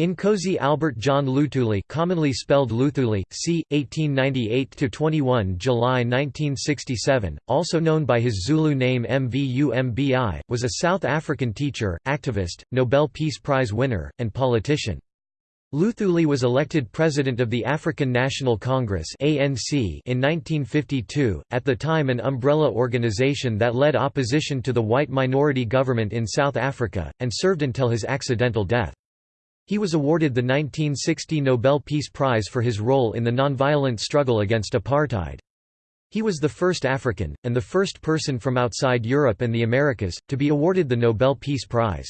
Nkosi Albert John Luthuli commonly spelled Lutuli, c. 1898–21 July 1967, also known by his Zulu name Mvumbi, was a South African teacher, activist, Nobel Peace Prize winner, and politician. Luthuli was elected president of the African National Congress (ANC) in 1952, at the time an umbrella organization that led opposition to the white minority government in South Africa, and served until his accidental death. He was awarded the 1960 Nobel Peace Prize for his role in the nonviolent struggle against apartheid. He was the first African, and the first person from outside Europe and the Americas, to be awarded the Nobel Peace Prize.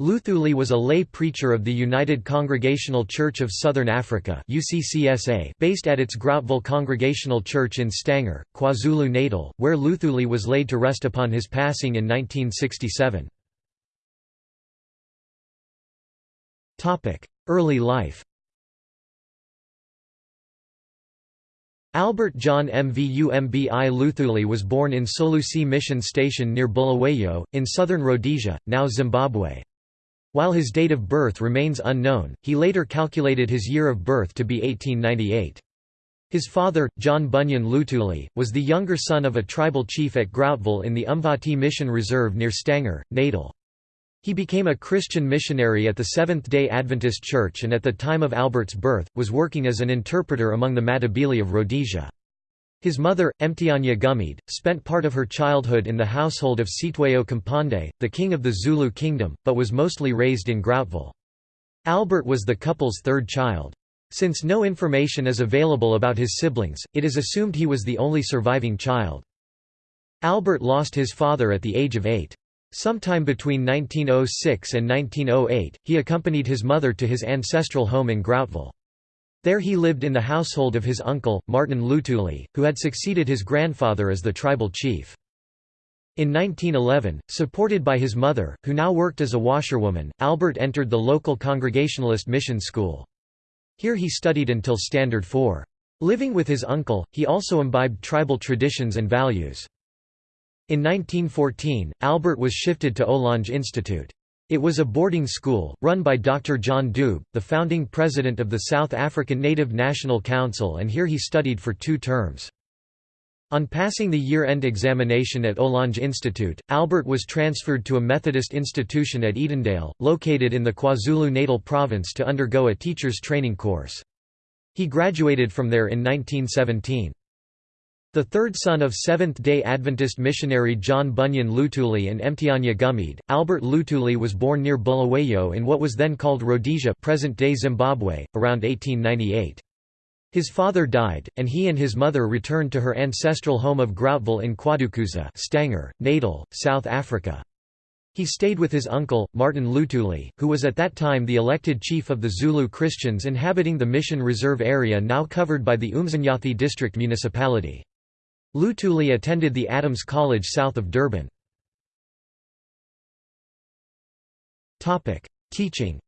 Luthuli was a lay preacher of the United Congregational Church of Southern Africa based at its Groutville Congregational Church in Stanger, KwaZulu-Natal, where Luthuli was laid to rest upon his passing in 1967. Early life Albert John Mvumbi Luthuli was born in Solusi Mission Station near Bulawayo, in southern Rhodesia, now Zimbabwe. While his date of birth remains unknown, he later calculated his year of birth to be 1898. His father, John Bunyan Luthuli, was the younger son of a tribal chief at Groutville in the Umvoti Mission Reserve near Stanger, Natal. He became a Christian missionary at the Seventh-day Adventist Church and at the time of Albert's birth, was working as an interpreter among the Matabele of Rhodesia. His mother, Mtianya Gumede, spent part of her childhood in the household of Cetshwayo kaMpande, the king of the Zulu kingdom, but was mostly raised in Groutville. Albert was the couple's third child. Since no information is available about his siblings, it is assumed he was the only surviving child. Albert lost his father at the age of eight. Sometime between 1906 and 1908, he accompanied his mother to his ancestral home in Groutville. There he lived in the household of his uncle, Martin Lutuli, who had succeeded his grandfather as the tribal chief. In 1911, supported by his mother, who now worked as a washerwoman, Albert entered the local Congregationalist mission school. Here he studied until Standard 4. Living with his uncle, he also imbibed tribal traditions and values. In 1914, Albert was shifted to Ohlange Institute. It was a boarding school, run by Dr. John Dube, the founding president of the South African Native National Council and here he studied for two terms. On passing the year-end examination at Ohlange Institute, Albert was transferred to a Methodist institution at Edendale, located in the KwaZulu-Natal province to undergo a teacher's training course. He graduated from there in 1917. The third son of Seventh-day Adventist missionary John Bunyan Lutuli and Mtianya Gumede, Albert Lutuli was born near Bulawayo in what was then called Rhodesia present-day Zimbabwe, around 1898. His father died, and he and his mother returned to her ancestral home of Groutville in Kwadukuza Stanger, Natal, South Africa. He stayed with his uncle, Martin Lutuli, who was at that time the elected chief of the Zulu Christians inhabiting the Mission Reserve area now covered by the Umzinyathi district municipality. Luthuli attended the Adams College south of Durban. Teaching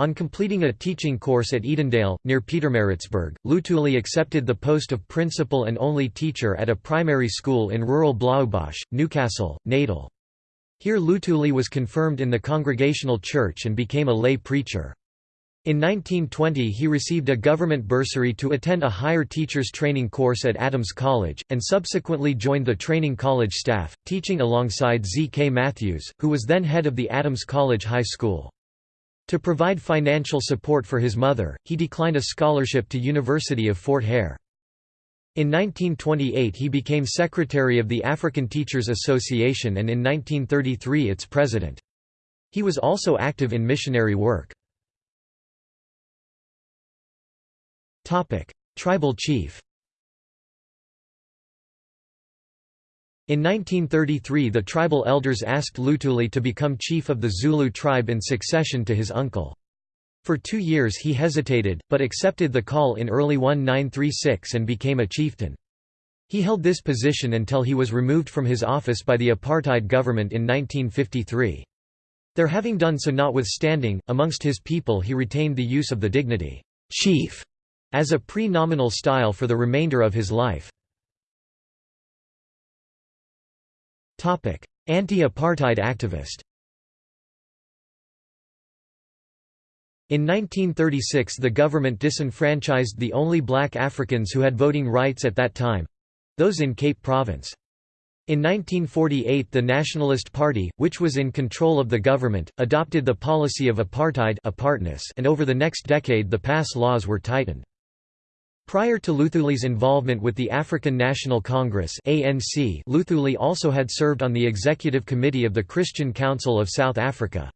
On completing a teaching course at Edendale, near Pietermaritzburg, Luthuli accepted the post of principal and only teacher at a primary school in rural Blaauwbosch, Newcastle, Natal. Here Luthuli was confirmed in the Congregational Church and became a lay preacher. In 1920 he received a government bursary to attend a higher teacher's training course at Adams College, and subsequently joined the training college staff, teaching alongside Z. K. Matthews, who was then head of the Adams College High School. To provide financial support for his mother, he declined a scholarship to University of Fort Hare. In 1928 he became secretary of the African Teachers Association and in 1933 its president. He was also active in missionary work. Tribal chief In 1933 the tribal elders asked Luthuli to become chief of the Zulu tribe in succession to his uncle. For two years he hesitated, but accepted the call in early 1936 and became a chieftain. He held this position until he was removed from his office by the apartheid government in 1953. Their having done so notwithstanding, amongst his people he retained the use of the dignity, chief, as a pre-nominal style for the remainder of his life. Anti-apartheid activist In 1936 the government disenfranchised the only black Africans who had voting rights at that time—those in Cape Province. In 1948 the Nationalist Party, which was in control of the government, adopted the policy of apartheid apartness and over the next decade the pass laws were tightened. Prior to Luthuli's involvement with the African National Congress ANC, Luthuli also had served on the executive committee of the Christian Council of South Africa.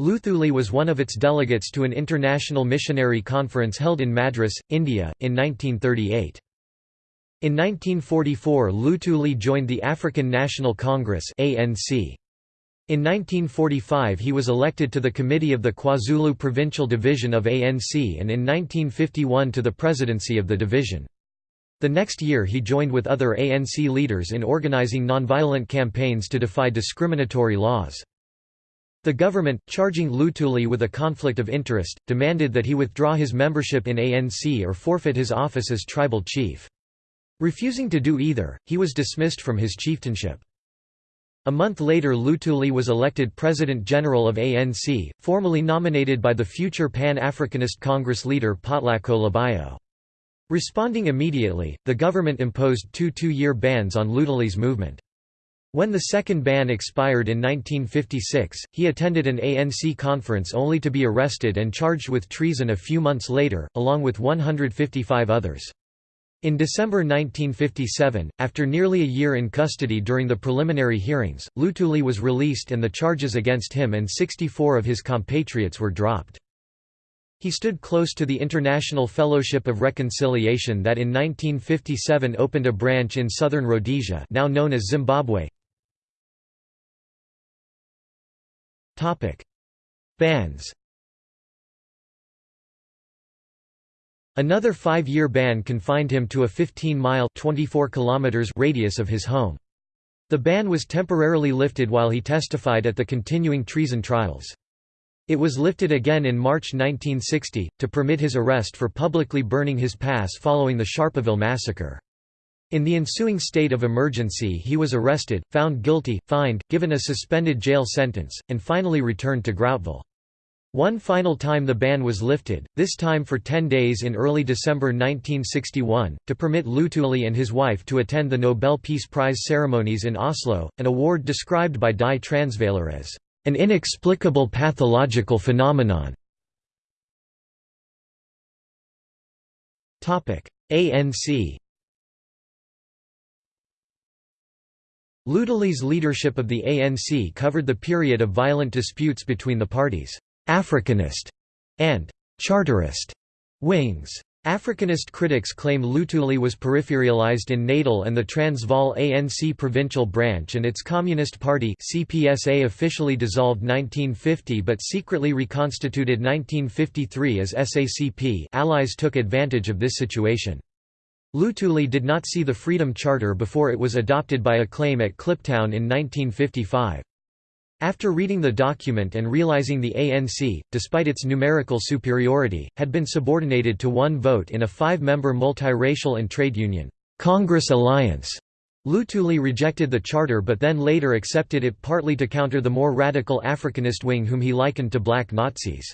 Luthuli was one of its delegates to an international missionary conference held in Madras, India, in 1938. In 1944 Luthuli joined the African National Congress ANC. In 1945 he was elected to the committee of the KwaZulu Provincial Division of ANC and in 1951 to the presidency of the division. The next year he joined with other ANC leaders in organizing nonviolent campaigns to defy discriminatory laws. The government, charging Luthuli with a conflict of interest, demanded that he withdraw his membership in ANC or forfeit his office as tribal chief. Refusing to do either, he was dismissed from his chieftainship. A month later Luthuli was elected President-General of ANC, formally nominated by the future Pan-Africanist Congress leader Potlako Leballo. Responding immediately, the government imposed two two-year bans on Luthuli's movement. When the second ban expired in 1956, he attended an ANC conference only to be arrested and charged with treason a few months later, along with 155 others. In December 1957, after nearly a year in custody during the preliminary hearings, Lutuli was released and the charges against him and 64 of his compatriots were dropped. He stood close to the International Fellowship of Reconciliation that in 1957 opened a branch in southern Rhodesia now known as Zimbabwe. Bans Another five-year ban confined him to a 15-mile radius of his home. The ban was temporarily lifted while he testified at the continuing treason trials. It was lifted again in March 1960, to permit his arrest for publicly burning his pass following the Sharpeville massacre. In the ensuing state of emergency he was arrested, found guilty, fined, given a suspended jail sentence, and finally returned to Groutville. One final time the ban was lifted, this time for 10 days in early December 1961, to permit Luthuli and his wife to attend the Nobel Peace Prize ceremonies in Oslo, an award described by Die Transvaler as an inexplicable pathological phenomenon. ANC Luthuli's leadership of the ANC covered the period of violent disputes between the parties. Africanist and Charterist wings. Africanist critics claim Luthuli was peripheralized in Natal and the Transvaal ANC provincial branch and its Communist Party CPSA officially dissolved 1950 but secretly reconstituted 1953 as SACP allies took advantage of this situation. Luthuli did not see the Freedom Charter before it was adopted by acclaim at Kliptown in 1955. After reading the document and realizing the ANC, despite its numerical superiority, had been subordinated to one vote in a five-member multiracial and trade union, Congress Alliance, Luthuli rejected the charter but then later accepted it partly to counter the more radical Africanist wing whom he likened to black Nazis.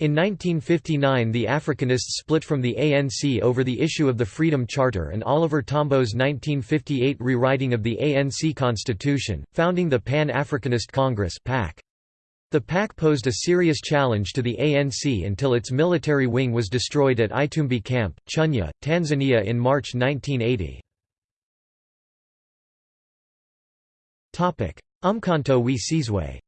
In 1959 the Africanists split from the ANC over the issue of the Freedom Charter and Oliver Tambo's 1958 rewriting of the ANC constitution, founding the Pan-Africanist Congress PAC. The PAC posed a serious challenge to the ANC until its military wing was destroyed at Itumbi Camp, Chunya, Tanzania in March 1980. Umkhonto we Sizwe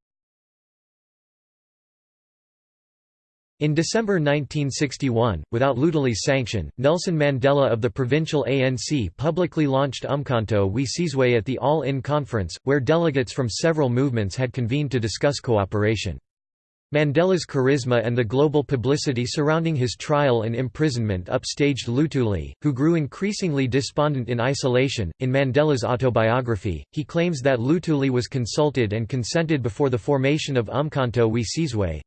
In December 1961, without Luthuli's sanction, Nelson Mandela of the provincial ANC publicly launched Umkhonto we Sizwe at the All-In Conference, where delegates from several movements had convened to discuss cooperation. Mandela's charisma and the global publicity surrounding his trial and imprisonment upstaged Luthuli, who grew increasingly despondent in isolation. In Mandela's autobiography, he claims that Luthuli was consulted and consented before the formation of Umkhonto we Sizwe,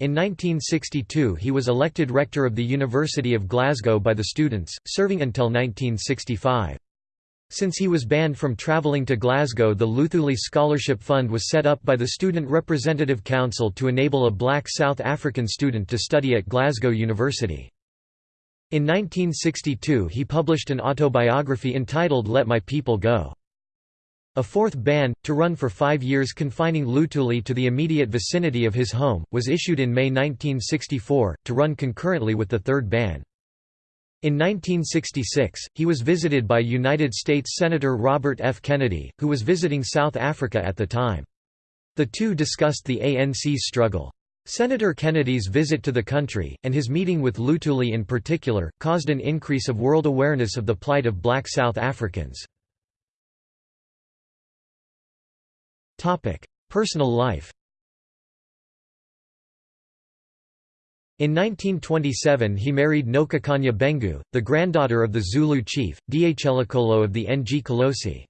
in 1962 he was elected rector of the University of Glasgow by the students, serving until 1965. Since he was banned from travelling to Glasgow the Luthuli Scholarship Fund was set up by the Student Representative Council to enable a black South African student to study at Glasgow University. In 1962 he published an autobiography entitled Let My People Go. A fourth ban, to run for five years confining Luthuli to the immediate vicinity of his home, was issued in May 1964, to run concurrently with the third ban. In 1966, he was visited by United States Senator Robert F. Kennedy, who was visiting South Africa at the time. The two discussed the ANC's struggle. Senator Kennedy's visit to the country, and his meeting with Luthuli in particular, caused an increase of world awareness of the plight of black South Africans. Personal life In 1927 he married Nokukhanya Bengu, the granddaughter of the Zulu chief, Dhlakolo of the Ngqolosi.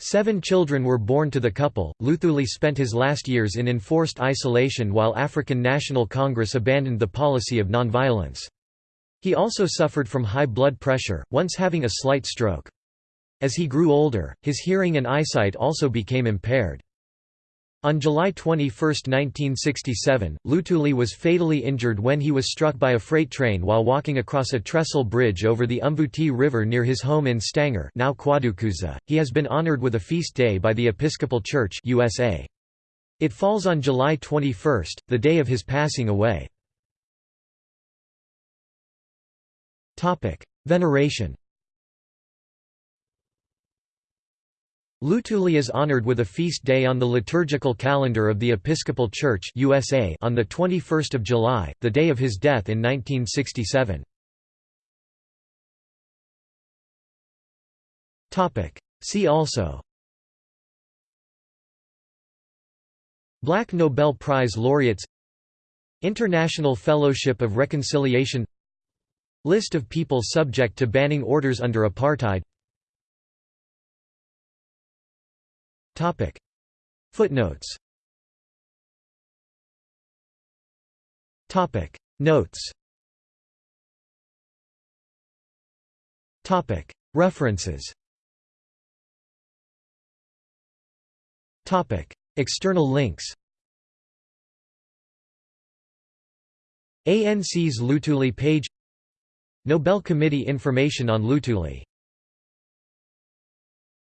Seven children were born to the couple. Luthuli spent his last years in enforced isolation while African National Congress abandoned the policy of nonviolence. He also suffered from high blood pressure, once having a slight stroke. As he grew older, his hearing and eyesight also became impaired. On July 21, 1967, Lutuli was fatally injured when he was struck by a freight train while walking across a trestle bridge over the Umvoti River near his home in Stanger now Kwadukuza. He has been honored with a feast day by the Episcopal Church USA. It falls on July 21, the day of his passing away. Veneration Luthuli is honored with a feast day on the liturgical calendar of the Episcopal Church USA on 21 July, the day of his death in 1967. See also. Black Nobel Prize laureates. International Fellowship of Reconciliation. List of people subject to banning orders under apartheid Topic. Footnotes Topic. Notes Topic. References Topic. External links ANC's Lutuli page Nobel Committee information on Luthuli